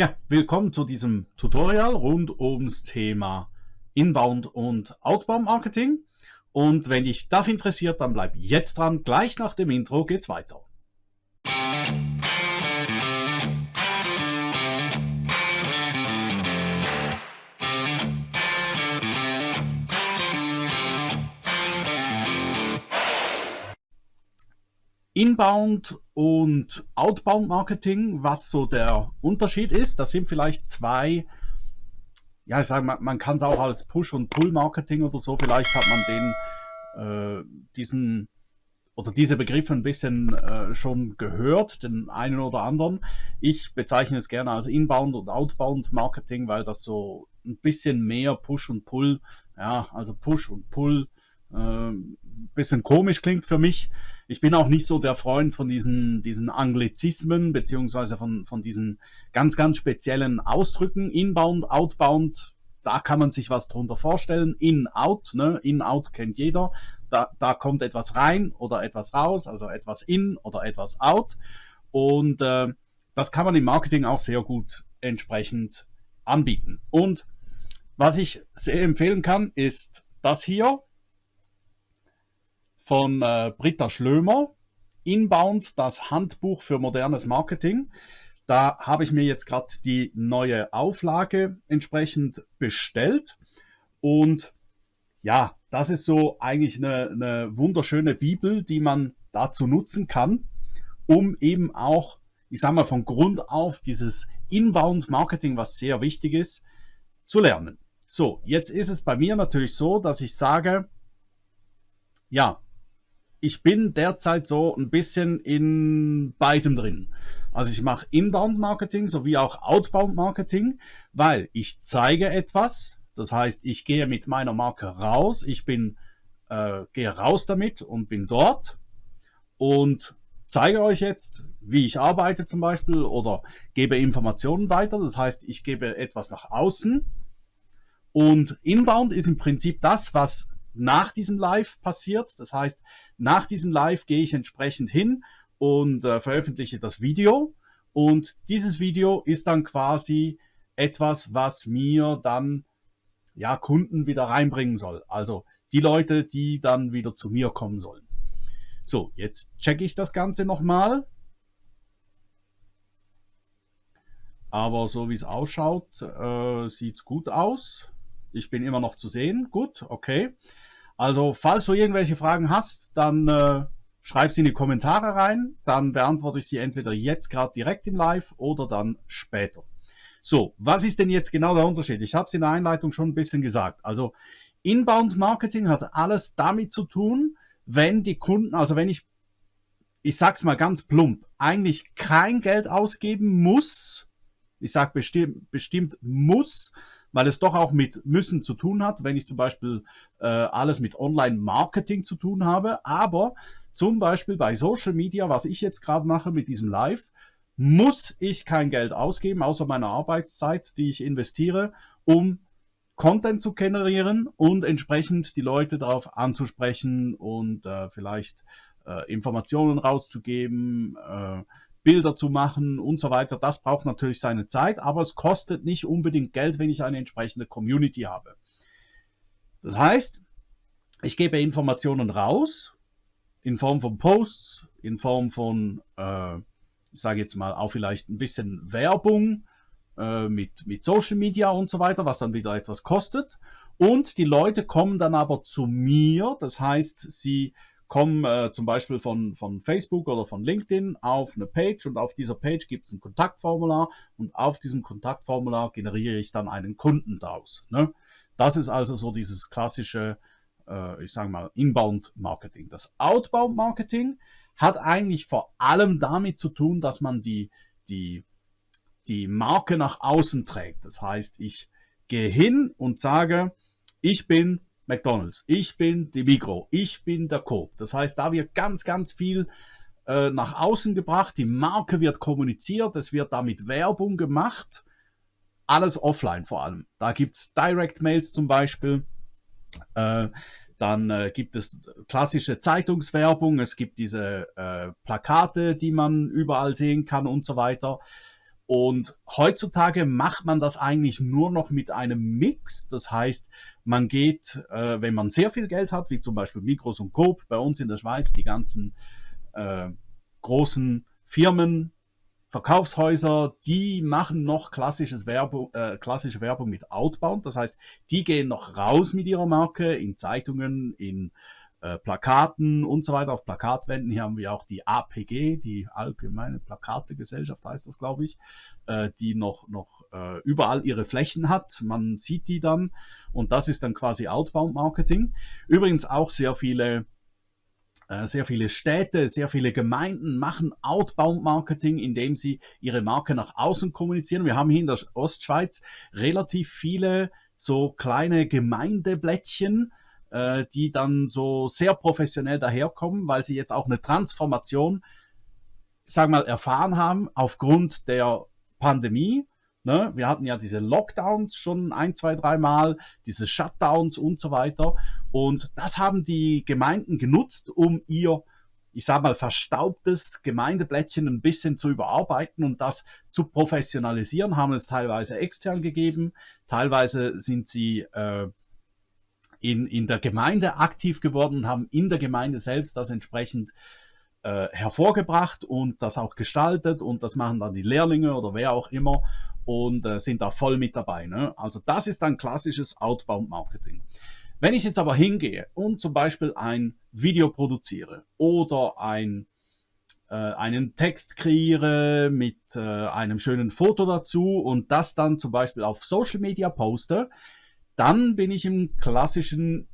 Ja, willkommen zu diesem Tutorial rund ums Thema Inbound und Outbound Marketing. Und wenn dich das interessiert, dann bleib jetzt dran. Gleich nach dem Intro geht's weiter. Inbound und Outbound Marketing, was so der Unterschied ist, das sind vielleicht zwei, ja, ich sage mal, man kann es auch als Push- und Pull-Marketing oder so, vielleicht hat man den, äh, diesen oder diese Begriffe ein bisschen äh, schon gehört, den einen oder anderen. Ich bezeichne es gerne als Inbound und Outbound Marketing, weil das so ein bisschen mehr Push und Pull, ja, also Push und Pull, äh, bisschen komisch klingt für mich. Ich bin auch nicht so der Freund von diesen, diesen Anglizismen, beziehungsweise von, von diesen ganz, ganz speziellen Ausdrücken. Inbound, Outbound, da kann man sich was drunter vorstellen. In, out, ne? In, out kennt jeder. Da, da kommt etwas rein oder etwas raus, also etwas in oder etwas out. Und äh, das kann man im Marketing auch sehr gut entsprechend anbieten. Und was ich sehr empfehlen kann, ist das hier von äh, Britta Schlömer, Inbound, das Handbuch für modernes Marketing. Da habe ich mir jetzt gerade die neue Auflage entsprechend bestellt. Und ja, das ist so eigentlich eine, eine wunderschöne Bibel, die man dazu nutzen kann, um eben auch, ich sage mal, von Grund auf dieses Inbound-Marketing, was sehr wichtig ist, zu lernen. So, jetzt ist es bei mir natürlich so, dass ich sage, ja, ich bin derzeit so ein bisschen in beidem drin. Also ich mache Inbound-Marketing sowie auch Outbound-Marketing, weil ich zeige etwas. Das heißt, ich gehe mit meiner Marke raus. Ich bin, äh, gehe raus damit und bin dort und zeige euch jetzt, wie ich arbeite zum Beispiel oder gebe Informationen weiter. Das heißt, ich gebe etwas nach außen. Und Inbound ist im Prinzip das, was nach diesem Live passiert. Das heißt, nach diesem Live gehe ich entsprechend hin und äh, veröffentliche das Video. Und dieses Video ist dann quasi etwas, was mir dann ja Kunden wieder reinbringen soll. Also die Leute, die dann wieder zu mir kommen sollen. So, jetzt checke ich das Ganze nochmal. Aber so wie es ausschaut, äh, sieht es gut aus. Ich bin immer noch zu sehen. Gut, okay. Also, falls du irgendwelche Fragen hast, dann äh, schreib sie in die Kommentare rein. Dann beantworte ich sie entweder jetzt gerade direkt im Live oder dann später. So, was ist denn jetzt genau der Unterschied? Ich habe es in der Einleitung schon ein bisschen gesagt. Also, Inbound Marketing hat alles damit zu tun, wenn die Kunden, also wenn ich, ich sag's mal ganz plump, eigentlich kein Geld ausgeben muss, ich sag bestimmt, bestimmt muss, weil es doch auch mit müssen zu tun hat, wenn ich zum Beispiel äh, alles mit Online-Marketing zu tun habe. Aber zum Beispiel bei Social Media, was ich jetzt gerade mache mit diesem Live, muss ich kein Geld ausgeben, außer meiner Arbeitszeit, die ich investiere, um Content zu generieren und entsprechend die Leute darauf anzusprechen und äh, vielleicht äh, Informationen rauszugeben, äh, Bilder zu machen und so weiter. Das braucht natürlich seine Zeit, aber es kostet nicht unbedingt Geld, wenn ich eine entsprechende Community habe. Das heißt, ich gebe Informationen raus in Form von Posts, in Form von, äh, ich sage jetzt mal, auch vielleicht ein bisschen Werbung äh, mit, mit Social Media und so weiter, was dann wieder etwas kostet. Und die Leute kommen dann aber zu mir, das heißt, sie kommen äh, zum Beispiel von, von Facebook oder von LinkedIn auf eine Page und auf dieser Page gibt es ein Kontaktformular und auf diesem Kontaktformular generiere ich dann einen Kunden daraus. Ne? Das ist also so dieses klassische, äh, ich sage mal, Inbound-Marketing. Das Outbound-Marketing hat eigentlich vor allem damit zu tun, dass man die, die, die Marke nach außen trägt. Das heißt, ich gehe hin und sage, ich bin McDonalds, ich bin die Migro, ich bin der Coop. Das heißt, da wird ganz, ganz viel äh, nach außen gebracht, die Marke wird kommuniziert, es wird damit Werbung gemacht, alles offline vor allem. Da gibt es Direct Mails zum Beispiel, äh, dann äh, gibt es klassische Zeitungswerbung, es gibt diese äh, Plakate, die man überall sehen kann und so weiter. Und heutzutage macht man das eigentlich nur noch mit einem Mix. Das heißt, man geht, äh, wenn man sehr viel Geld hat, wie zum Beispiel Mikros und Coop bei uns in der Schweiz, die ganzen äh, großen Firmen, Verkaufshäuser, die machen noch klassisches Werbung, äh, klassische Werbung mit Outbound. Das heißt, die gehen noch raus mit ihrer Marke in Zeitungen, in äh, Plakaten und so weiter, auf Plakatwänden. Hier haben wir auch die APG, die Allgemeine Plakategesellschaft heißt das, glaube ich, äh, die noch, noch äh, überall ihre Flächen hat. Man sieht die dann und das ist dann quasi Outbound Marketing. Übrigens auch sehr viele äh, sehr viele Städte, sehr viele Gemeinden machen Outbound Marketing, indem sie ihre Marke nach außen kommunizieren. Wir haben hier in der Ostschweiz relativ viele so kleine Gemeindeblättchen, äh, die dann so sehr professionell daherkommen, weil sie jetzt auch eine Transformation, sag mal, erfahren haben aufgrund der Pandemie. Ne? Wir hatten ja diese Lockdowns schon ein, zwei, drei Mal, diese Shutdowns und so weiter. Und das haben die Gemeinden genutzt, um ihr, ich sag mal, verstaubtes Gemeindeblättchen ein bisschen zu überarbeiten und das zu professionalisieren, haben es teilweise extern gegeben, teilweise sind sie äh, in, in der Gemeinde aktiv geworden und haben in der Gemeinde selbst das entsprechend äh, hervorgebracht und das auch gestaltet und das machen dann die Lehrlinge oder wer auch immer und äh, sind da voll mit dabei. Ne? Also das ist ein klassisches Outbound-Marketing. Wenn ich jetzt aber hingehe und zum Beispiel ein Video produziere oder ein, äh, einen Text kreiere mit äh, einem schönen Foto dazu und das dann zum Beispiel auf Social Media poste, dann bin ich im klassischen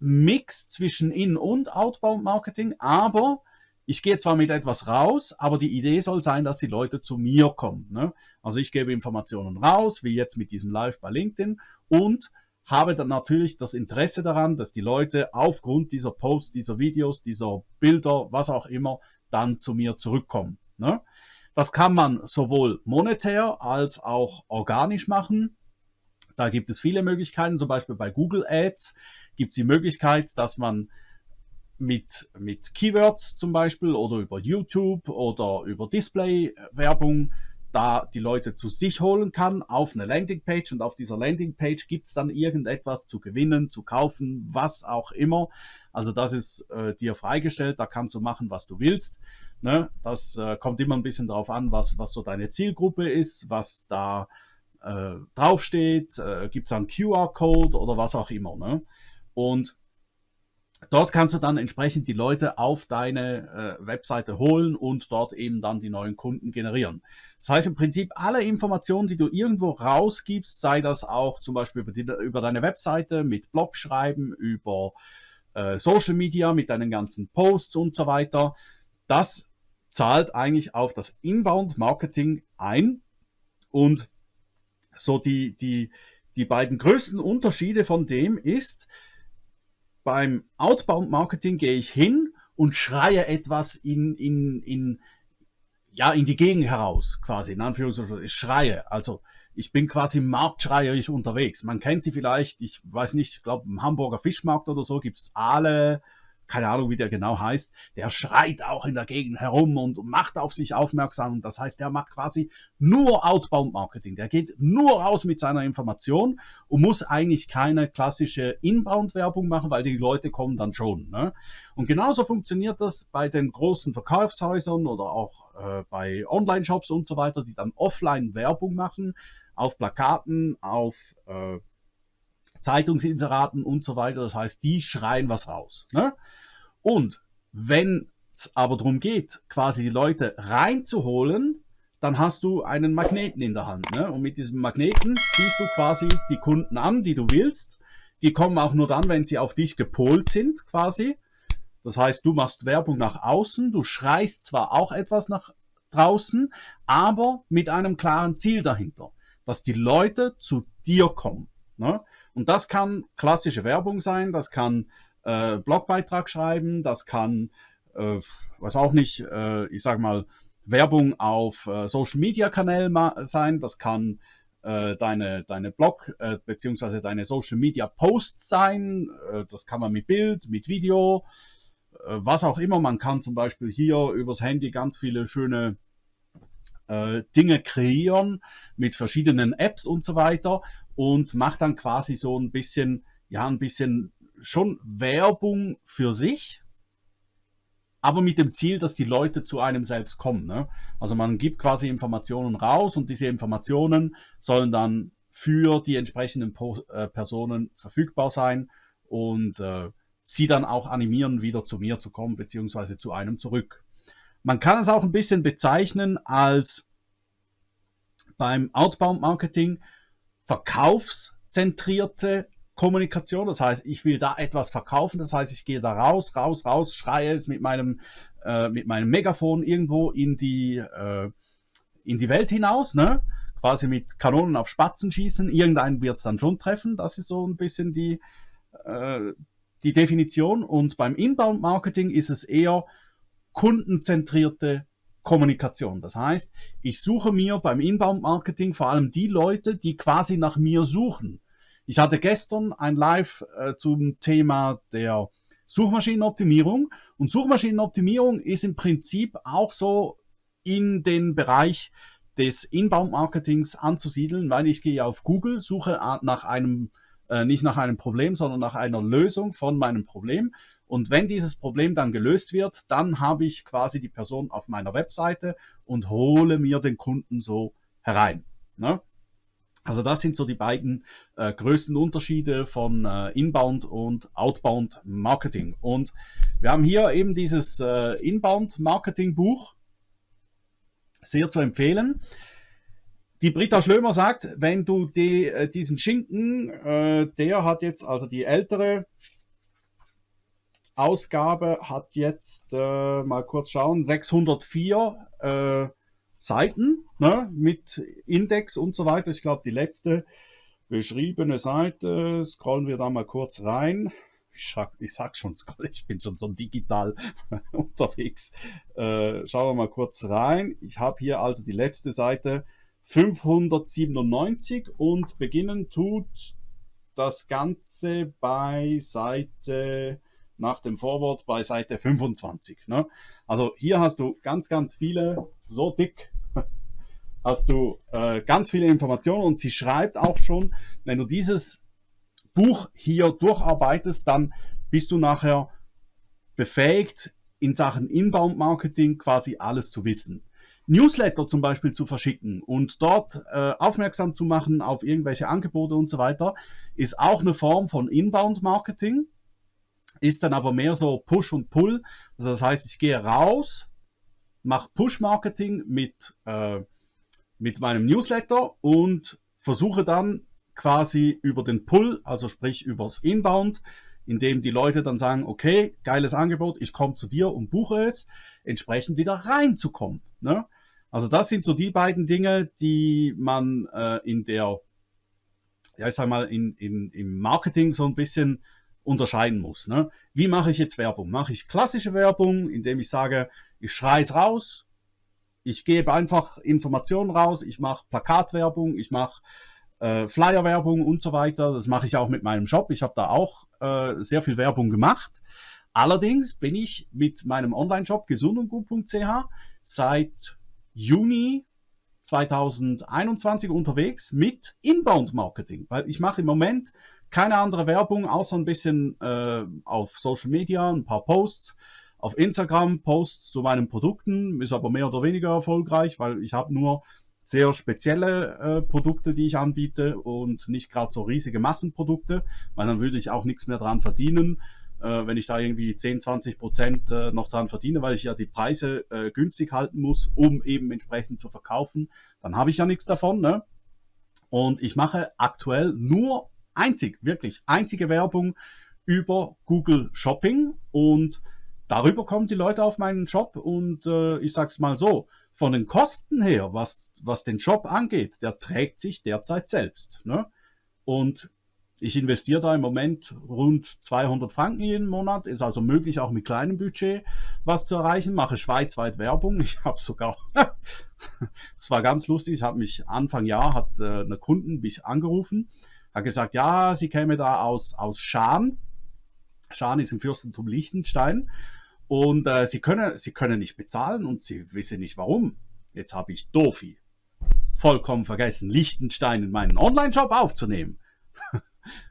Mix zwischen In- und Outbound-Marketing, aber ich gehe zwar mit etwas raus, aber die Idee soll sein, dass die Leute zu mir kommen. Ne? Also ich gebe Informationen raus, wie jetzt mit diesem Live bei LinkedIn und habe dann natürlich das Interesse daran, dass die Leute aufgrund dieser Posts, dieser Videos, dieser Bilder, was auch immer, dann zu mir zurückkommen. Ne? Das kann man sowohl monetär als auch organisch machen. Da gibt es viele Möglichkeiten, zum Beispiel bei Google Ads gibt es die Möglichkeit, dass man mit, mit Keywords zum Beispiel oder über YouTube oder über Display-Werbung da die Leute zu sich holen kann auf eine Landingpage und auf dieser Landingpage gibt es dann irgendetwas zu gewinnen, zu kaufen, was auch immer. Also das ist äh, dir freigestellt, da kannst du machen, was du willst. Ne? Das äh, kommt immer ein bisschen darauf an, was, was so deine Zielgruppe ist, was da äh, draufsteht, äh, gibt es einen QR-Code oder was auch immer. Ne? Und dort kannst du dann entsprechend die Leute auf deine äh, Webseite holen und dort eben dann die neuen Kunden generieren. Das heißt im Prinzip alle Informationen, die du irgendwo rausgibst, sei das auch zum Beispiel über, die, über deine Webseite, mit Blog schreiben, über äh, Social Media, mit deinen ganzen Posts und so weiter, das zahlt eigentlich auf das Inbound Marketing ein und so die, die, die beiden größten Unterschiede von dem ist, beim Outbound Marketing gehe ich hin und schreie etwas in, in, in, ja, in die Gegend heraus, quasi, in Anführungszeichen, ich schreie. Also, ich bin quasi marktschreierisch unterwegs. Man kennt sie vielleicht, ich weiß nicht, ich glaube, im Hamburger Fischmarkt oder so gibt's Aale, keine Ahnung, wie der genau heißt, der schreit auch in der Gegend herum und macht auf sich aufmerksam. Das heißt, der macht quasi nur Outbound Marketing. Der geht nur raus mit seiner Information und muss eigentlich keine klassische Inbound Werbung machen, weil die Leute kommen dann schon. Ne? Und genauso funktioniert das bei den großen Verkaufshäusern oder auch äh, bei Online-Shops und so weiter, die dann offline Werbung machen, auf Plakaten, auf äh, Zeitungsinseraten und so weiter. Das heißt, die schreien was raus. Ne? Und wenn es aber darum geht, quasi die Leute reinzuholen, dann hast du einen Magneten in der Hand. Ne? Und mit diesem Magneten ziehst du quasi die Kunden an, die du willst. Die kommen auch nur dann, wenn sie auf dich gepolt sind, quasi. Das heißt, du machst Werbung nach außen, du schreist zwar auch etwas nach draußen, aber mit einem klaren Ziel dahinter, dass die Leute zu dir kommen. Ne? Und das kann klassische Werbung sein, das kann äh, Blogbeitrag schreiben, das kann, äh, was auch nicht, äh, ich sag mal, Werbung auf äh, Social Media Kanälen sein, das kann äh, deine, deine Blog äh, beziehungsweise deine Social Media Posts sein, äh, das kann man mit Bild, mit Video, äh, was auch immer. Man kann zum Beispiel hier übers Handy ganz viele schöne äh, Dinge kreieren mit verschiedenen Apps und so weiter und macht dann quasi so ein bisschen, ja, ein bisschen schon Werbung für sich, aber mit dem Ziel, dass die Leute zu einem selbst kommen. Ne? Also man gibt quasi Informationen raus und diese Informationen sollen dann für die entsprechenden po äh, Personen verfügbar sein und äh, sie dann auch animieren, wieder zu mir zu kommen, beziehungsweise zu einem zurück. Man kann es auch ein bisschen bezeichnen als beim Outbound Marketing verkaufszentrierte Kommunikation. Das heißt, ich will da etwas verkaufen. Das heißt, ich gehe da raus, raus, raus, schreie es mit meinem, äh, mit meinem Megafon irgendwo in die, äh, in die Welt hinaus, ne? Quasi mit Kanonen auf Spatzen schießen. Irgendeinen wird es dann schon treffen. Das ist so ein bisschen die, äh, die Definition. Und beim Inbound Marketing ist es eher kundenzentrierte Kommunikation. Das heißt, ich suche mir beim Inbound Marketing vor allem die Leute, die quasi nach mir suchen. Ich hatte gestern ein Live äh, zum Thema der Suchmaschinenoptimierung und Suchmaschinenoptimierung ist im Prinzip auch so in den Bereich des Inbound-Marketings anzusiedeln, weil ich gehe auf Google, suche nach einem, äh, nicht nach einem Problem, sondern nach einer Lösung von meinem Problem. Und wenn dieses Problem dann gelöst wird, dann habe ich quasi die Person auf meiner Webseite und hole mir den Kunden so herein. Ne? Also das sind so die beiden äh, größten Unterschiede von äh, Inbound und Outbound Marketing. Und wir haben hier eben dieses äh, Inbound Marketing Buch, sehr zu empfehlen. Die Britta Schlömer sagt, wenn du die, äh, diesen Schinken, äh, der hat jetzt, also die ältere Ausgabe hat jetzt, äh, mal kurz schauen, 604 Seiten ne, mit Index und so weiter. Ich glaube, die letzte beschriebene Seite, scrollen wir da mal kurz rein. Ich, sag, ich sag schon, ich bin schon so digital unterwegs. Äh, schauen wir mal kurz rein. Ich habe hier also die letzte Seite 597 und beginnen tut das Ganze bei Seite, nach dem Vorwort bei Seite 25. Ne? Also hier hast du ganz, ganz viele, so dick hast du äh, ganz viele Informationen und sie schreibt auch schon, wenn du dieses Buch hier durcharbeitest, dann bist du nachher befähigt, in Sachen Inbound Marketing quasi alles zu wissen. Newsletter zum Beispiel zu verschicken und dort äh, aufmerksam zu machen auf irgendwelche Angebote und so weiter, ist auch eine Form von Inbound Marketing, ist dann aber mehr so Push und Pull. Also das heißt, ich gehe raus, mache Push Marketing mit äh, mit meinem Newsletter und versuche dann quasi über den Pull, also sprich übers Inbound, indem die Leute dann sagen, okay, geiles Angebot, ich komme zu dir und buche es, entsprechend wieder reinzukommen. Ne? Also das sind so die beiden Dinge, die man äh, in der, ja ich sag mal, in, in, im Marketing so ein bisschen unterscheiden muss. Ne? Wie mache ich jetzt Werbung? Mache ich klassische Werbung, indem ich sage, ich schreie es raus, ich gebe einfach Informationen raus, ich mache Plakatwerbung, ich mache äh, Flyerwerbung und so weiter. Das mache ich auch mit meinem Shop. Ich habe da auch äh, sehr viel Werbung gemacht. Allerdings bin ich mit meinem Online-Shop gesundundgut.ch seit Juni 2021 unterwegs mit Inbound Marketing, weil ich mache im Moment keine andere Werbung, außer ein bisschen äh, auf Social Media, ein paar Posts auf Instagram Posts zu meinen Produkten, ist aber mehr oder weniger erfolgreich, weil ich habe nur sehr spezielle äh, Produkte, die ich anbiete und nicht gerade so riesige Massenprodukte, weil dann würde ich auch nichts mehr dran verdienen, äh, wenn ich da irgendwie 10, 20 Prozent äh, noch dran verdiene, weil ich ja die Preise äh, günstig halten muss, um eben entsprechend zu verkaufen, dann habe ich ja nichts davon. Ne? Und ich mache aktuell nur einzig, wirklich einzige Werbung über Google Shopping und darüber kommen die Leute auf meinen Job und äh, ich sag's mal so, von den Kosten her, was, was den Job angeht, der trägt sich derzeit selbst. Ne? Und ich investiere da im Moment rund 200 Franken jeden Monat, ist also möglich auch mit kleinem Budget was zu erreichen, mache schweizweit Werbung. Ich habe sogar, es war ganz lustig, ich habe mich Anfang Jahr, hat äh, eine Kunden mich angerufen, hat gesagt, ja, sie käme da aus, aus Schaan. Schaan ist im Fürstentum Liechtenstein und äh, sie, können, sie können nicht bezahlen und sie wissen nicht warum. jetzt habe ich Dofi vollkommen vergessen, Liechtenstein in meinen Online-Shop aufzunehmen.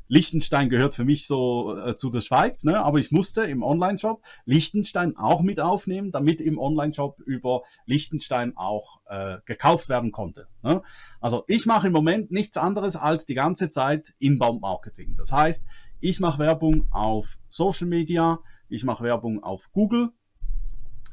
Liechtenstein gehört für mich so äh, zu der Schweiz, ne? aber ich musste im Online-Shop Liechtenstein auch mit aufnehmen, damit im Online-Shop über Liechtenstein auch äh, gekauft werden konnte. Ne? Also ich mache im Moment nichts anderes als die ganze Zeit Inbound-Marketing. Das heißt, ich mache Werbung auf Social Media, ich mache Werbung auf Google,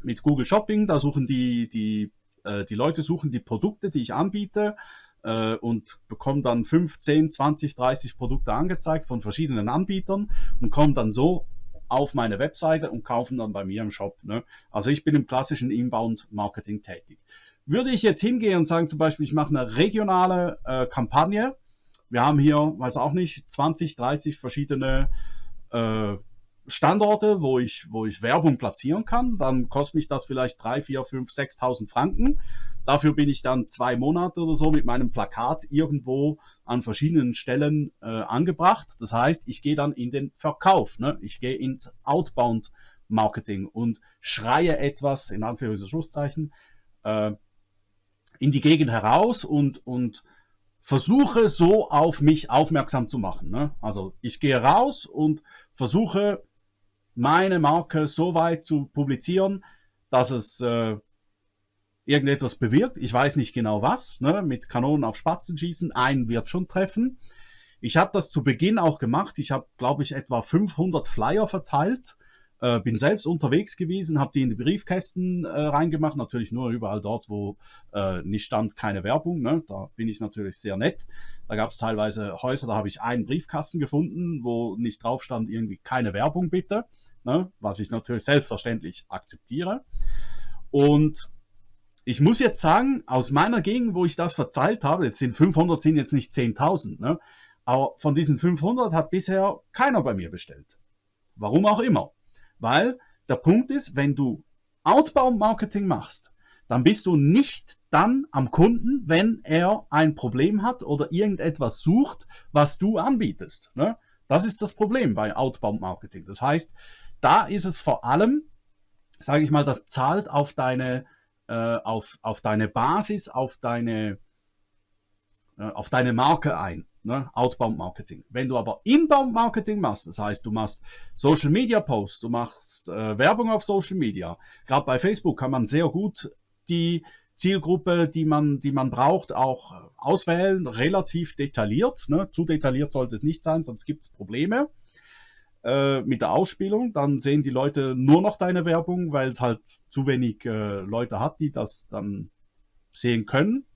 mit Google Shopping, da suchen die, die, äh, die Leute suchen die Produkte, die ich anbiete, äh, und bekommen dann 5, 10, 20, 30 Produkte angezeigt von verschiedenen Anbietern und kommen dann so auf meine Webseite und kaufen dann bei mir im Shop. Ne? Also ich bin im klassischen Inbound-Marketing tätig. Würde ich jetzt hingehen und sagen zum Beispiel, ich mache eine regionale äh, Kampagne, wir haben hier, weiß auch nicht, 20, 30 verschiedene äh, Standorte, wo ich, wo ich Werbung platzieren kann, dann kostet mich das vielleicht 3, 4, 5, 6.000 Franken. Dafür bin ich dann zwei Monate oder so mit meinem Plakat irgendwo an verschiedenen Stellen äh, angebracht. Das heißt, ich gehe dann in den Verkauf. Ne? Ich gehe ins Outbound Marketing und schreie etwas, in Anführungszeichen, äh, in die Gegend heraus und, und versuche so auf mich aufmerksam zu machen. Ne? Also ich gehe raus und versuche meine Marke so weit zu publizieren, dass es äh, irgendetwas bewirkt. Ich weiß nicht genau was. Ne? Mit Kanonen auf Spatzen schießen, einen wird schon treffen. Ich habe das zu Beginn auch gemacht. Ich habe, glaube ich, etwa 500 Flyer verteilt. Äh, bin selbst unterwegs gewesen, habe die in die Briefkästen äh, reingemacht. Natürlich nur überall dort, wo äh, nicht stand, keine Werbung. Ne? Da bin ich natürlich sehr nett. Da gab es teilweise Häuser, da habe ich einen Briefkasten gefunden, wo nicht drauf stand, irgendwie keine Werbung bitte. Ne? Was ich natürlich selbstverständlich akzeptiere. Und ich muss jetzt sagen, aus meiner Gegend, wo ich das verzeilt habe, jetzt sind 500, sind jetzt nicht 10.000, ne? aber von diesen 500 hat bisher keiner bei mir bestellt. Warum auch immer. Weil der Punkt ist, wenn du Outbound-Marketing machst, dann bist du nicht dann am Kunden, wenn er ein Problem hat oder irgendetwas sucht, was du anbietest. Ne? Das ist das Problem bei Outbound-Marketing. Das heißt, da ist es vor allem, sage ich mal, das zahlt auf deine äh, auf, auf deine Basis, auf deine, äh, auf deine Marke ein. Ne? Outbound Marketing. Wenn du aber Inbound Marketing machst, das heißt, du machst Social Media Posts, du machst äh, Werbung auf Social Media. Gerade bei Facebook kann man sehr gut die Zielgruppe, die man, die man braucht, auch auswählen, relativ detailliert. Ne? Zu detailliert sollte es nicht sein, sonst gibt es Probleme. Äh, mit der Ausspielung, dann sehen die Leute nur noch deine Werbung, weil es halt zu wenig äh, Leute hat, die das dann sehen können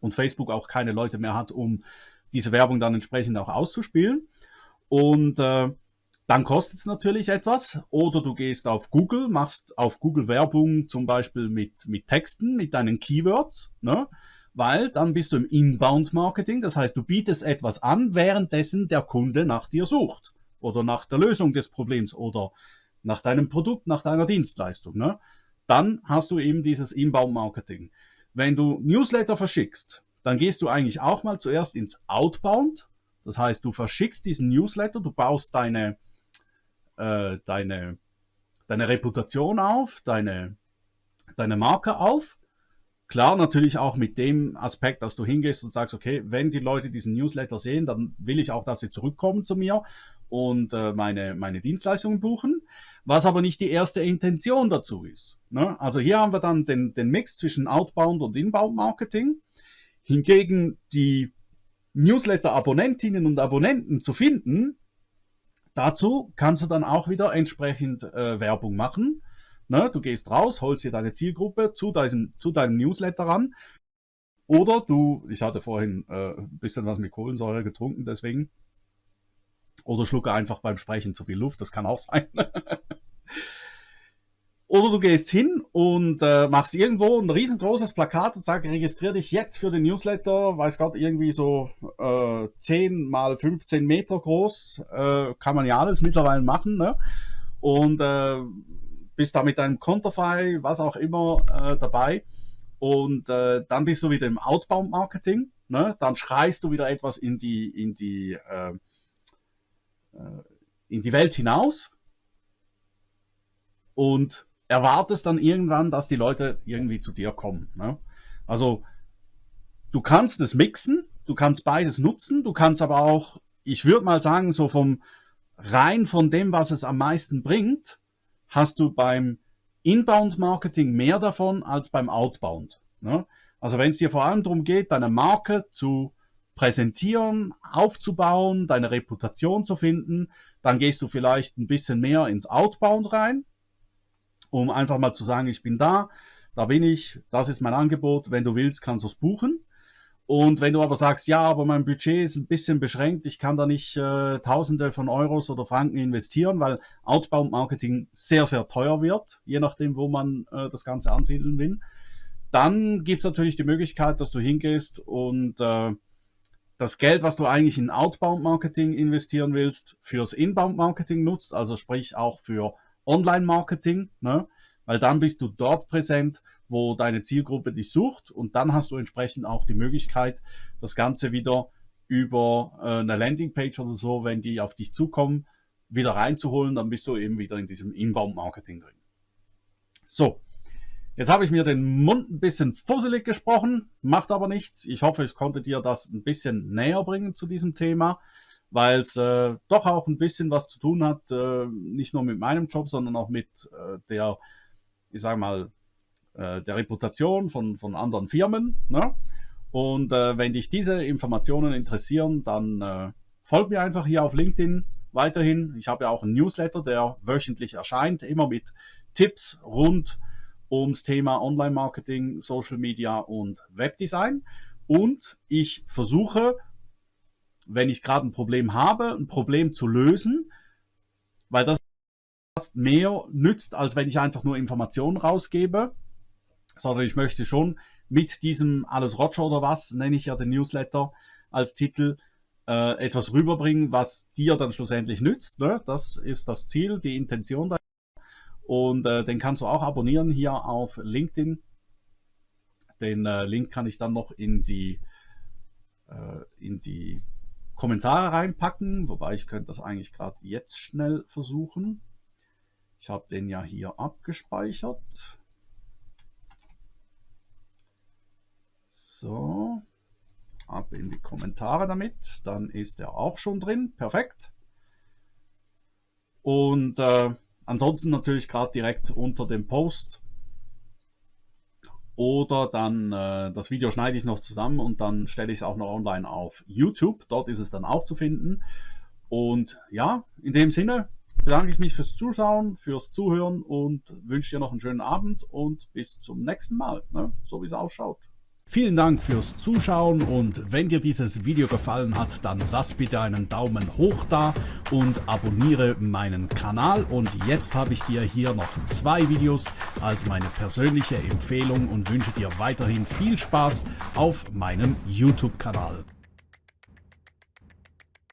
und Facebook auch keine Leute mehr hat, um diese Werbung dann entsprechend auch auszuspielen. Und äh, dann kostet es natürlich etwas. Oder du gehst auf Google, machst auf Google Werbung zum Beispiel mit, mit Texten, mit deinen Keywords, ne? weil dann bist du im Inbound-Marketing. Das heißt, du bietest etwas an, währenddessen der Kunde nach dir sucht oder nach der Lösung des Problems oder nach deinem Produkt, nach deiner Dienstleistung, ne? dann hast du eben dieses Inbound-Marketing. Wenn du Newsletter verschickst, dann gehst du eigentlich auch mal zuerst ins Outbound. Das heißt, du verschickst diesen Newsletter, du baust deine, äh, deine, deine Reputation auf, deine, deine Marke auf. Klar, natürlich auch mit dem Aspekt, dass du hingehst und sagst, okay, wenn die Leute diesen Newsletter sehen, dann will ich auch, dass sie zurückkommen zu mir und äh, meine, meine Dienstleistungen buchen, was aber nicht die erste Intention dazu ist. Ne? Also hier haben wir dann den, den Mix zwischen Outbound und Inbound Marketing. Hingegen die Newsletter-Abonnentinnen und Abonnenten zu finden, dazu kannst du dann auch wieder entsprechend äh, Werbung machen. Ne? Du gehst raus, holst dir deine Zielgruppe zu, deinem, zu deinem Newsletter ran. Oder du, ich hatte vorhin äh, ein bisschen was mit Kohlensäure getrunken, deswegen oder schlucke einfach beim Sprechen zu viel Luft, das kann auch sein. Oder du gehst hin und äh, machst irgendwo ein riesengroßes Plakat und sagst, registriere dich jetzt für den Newsletter, weiß Gott, irgendwie so äh, 10 mal 15 Meter groß, äh, kann man ja alles mittlerweile machen, ne? Und äh, bist da mit deinem Konterfei, was auch immer, äh, dabei. Und äh, dann bist du wieder im Outbound-Marketing, ne? Dann schreist du wieder etwas in die, in die äh, in die Welt hinaus und erwartest dann irgendwann, dass die Leute irgendwie zu dir kommen. Ne? Also du kannst es mixen, du kannst beides nutzen, du kannst aber auch, ich würde mal sagen, so vom rein von dem, was es am meisten bringt, hast du beim Inbound-Marketing mehr davon als beim Outbound. Ne? Also wenn es dir vor allem darum geht, deine Marke zu präsentieren, aufzubauen, deine Reputation zu finden, dann gehst du vielleicht ein bisschen mehr ins Outbound rein, um einfach mal zu sagen, ich bin da, da bin ich, das ist mein Angebot, wenn du willst, kannst du es buchen. Und wenn du aber sagst, ja, aber mein Budget ist ein bisschen beschränkt, ich kann da nicht äh, Tausende von Euros oder Franken investieren, weil Outbound Marketing sehr, sehr teuer wird, je nachdem, wo man äh, das Ganze ansiedeln will, dann gibt es natürlich die Möglichkeit, dass du hingehst und äh, das Geld, was du eigentlich in Outbound Marketing investieren willst, fürs Inbound Marketing nutzt, also sprich auch für Online Marketing, ne? weil dann bist du dort präsent, wo deine Zielgruppe dich sucht und dann hast du entsprechend auch die Möglichkeit, das Ganze wieder über äh, eine Landingpage oder so, wenn die auf dich zukommen, wieder reinzuholen, dann bist du eben wieder in diesem Inbound-Marketing drin. So, jetzt habe ich mir den Mund ein bisschen fusselig gesprochen, macht aber nichts. Ich hoffe, ich konnte dir das ein bisschen näher bringen zu diesem Thema, weil es äh, doch auch ein bisschen was zu tun hat, äh, nicht nur mit meinem Job, sondern auch mit äh, der, ich sage mal, äh, der Reputation von, von anderen Firmen. Ne? Und äh, wenn dich diese Informationen interessieren, dann äh, folg mir einfach hier auf LinkedIn weiterhin. Ich habe ja auch einen Newsletter, der wöchentlich erscheint, immer mit Tipps rund ums Thema Online-Marketing, Social Media und Webdesign. Und ich versuche, wenn ich gerade ein Problem habe, ein Problem zu lösen, weil das mehr nützt, als wenn ich einfach nur Informationen rausgebe sondern ich möchte schon mit diesem Alles Roger oder was, nenne ich ja den Newsletter als Titel, äh, etwas rüberbringen, was dir dann schlussendlich nützt. Ne? Das ist das Ziel, die Intention dahinter. Und äh, den kannst du auch abonnieren hier auf LinkedIn. Den äh, Link kann ich dann noch in die, äh, in die Kommentare reinpacken, wobei ich könnte das eigentlich gerade jetzt schnell versuchen. Ich habe den ja hier abgespeichert. So, ab in die Kommentare damit. Dann ist er auch schon drin. Perfekt. Und äh, ansonsten natürlich gerade direkt unter dem Post. Oder dann äh, das Video schneide ich noch zusammen und dann stelle ich es auch noch online auf YouTube. Dort ist es dann auch zu finden. Und ja, in dem Sinne bedanke ich mich fürs Zuschauen, fürs Zuhören und wünsche dir noch einen schönen Abend und bis zum nächsten Mal, ne? so wie es ausschaut. Vielen Dank fürs Zuschauen und wenn dir dieses Video gefallen hat, dann lass bitte einen Daumen hoch da und abonniere meinen Kanal. Und jetzt habe ich dir hier noch zwei Videos als meine persönliche Empfehlung und wünsche dir weiterhin viel Spaß auf meinem YouTube-Kanal.